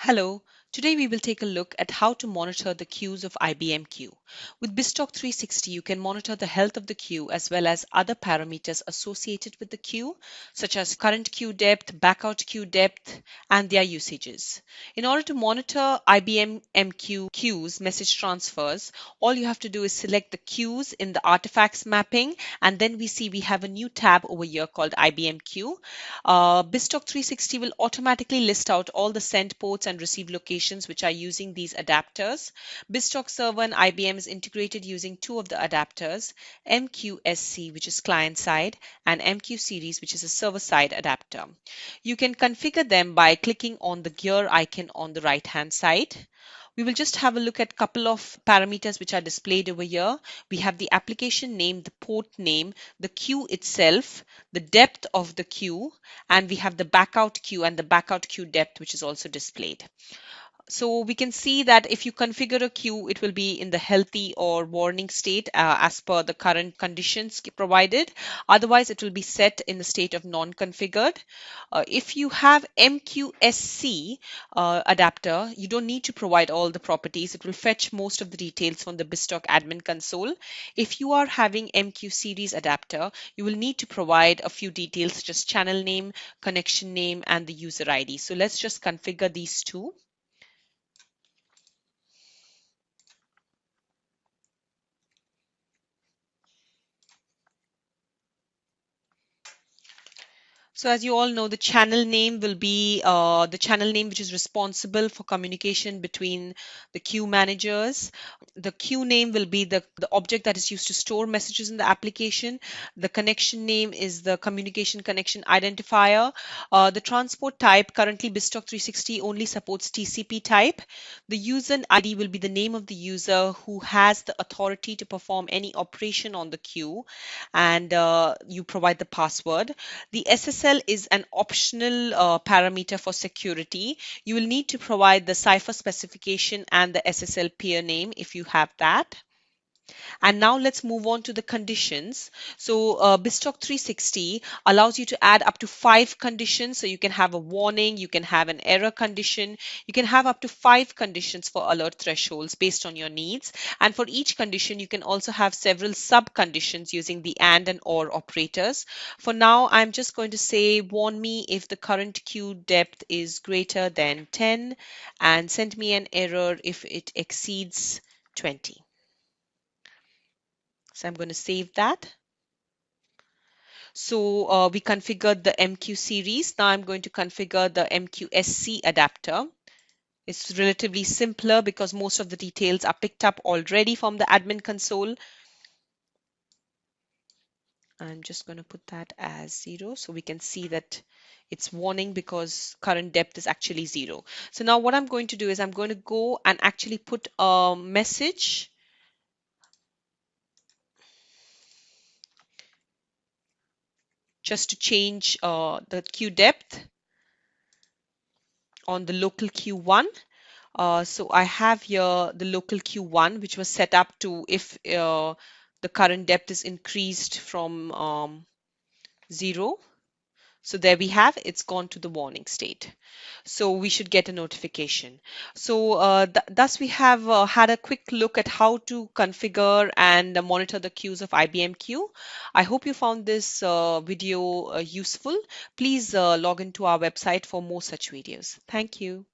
Hello, today we will take a look at how to monitor the queues of IBM MQ. With BizTalk 360, you can monitor the health of the queue as well as other parameters associated with the queue, such as current queue depth, backout queue depth, and their usages. In order to monitor IBM MQ queues message transfers, all you have to do is select the queues in the artifacts mapping, and then we see we have a new tab over here called IBM MQ. Uh, BizTalk 360 will automatically list out all the send ports and receive locations which are using these adapters. BizTalk Server and IBM is integrated using two of the adapters, MQSC, which is client side, and MQ series, which is a server side adapter. You can configure them by clicking on the gear icon on the right hand side. We will just have a look at a couple of parameters which are displayed over here. We have the application name, the port name, the queue itself, the depth of the queue, and we have the backout queue and the backout queue depth, which is also displayed. So we can see that if you configure a queue, it will be in the healthy or warning state uh, as per the current conditions provided. Otherwise, it will be set in the state of non-configured. Uh, if you have MQSC uh, adapter, you don't need to provide all the properties. It will fetch most of the details from the BizTalk admin console. If you are having MQ series adapter, you will need to provide a few details such as channel name, connection name, and the user ID. So let's just configure these two. So as you all know, the channel name will be uh, the channel name which is responsible for communication between the queue managers. The queue name will be the, the object that is used to store messages in the application. The connection name is the communication connection identifier. Uh, the transport type, currently BizTalk 360 only supports TCP type. The user ID will be the name of the user who has the authority to perform any operation on the queue and uh, you provide the password. The SSL SSL is an optional uh, parameter for security. You will need to provide the cipher specification and the SSL peer name if you have that. And now let's move on to the conditions. So uh, BizTalk 360 allows you to add up to five conditions. So you can have a warning, you can have an error condition, you can have up to five conditions for alert thresholds based on your needs. And for each condition, you can also have several sub conditions using the AND and OR operators. For now, I'm just going to say warn me if the current queue depth is greater than 10 and send me an error if it exceeds 20. So I'm going to save that. So uh, we configured the MQ series. Now I'm going to configure the MQSC adapter. It's relatively simpler because most of the details are picked up already from the admin console. I'm just going to put that as zero so we can see that it's warning because current depth is actually zero. So now what I'm going to do is I'm going to go and actually put a message just to change uh, the queue depth on the local queue1. Uh, so I have here the local queue1, which was set up to if uh, the current depth is increased from um, zero so there we have, it's gone to the warning state. So we should get a notification. So uh, th thus we have uh, had a quick look at how to configure and monitor the queues of IBM MQ. I hope you found this uh, video uh, useful. Please uh, log into our website for more such videos. Thank you.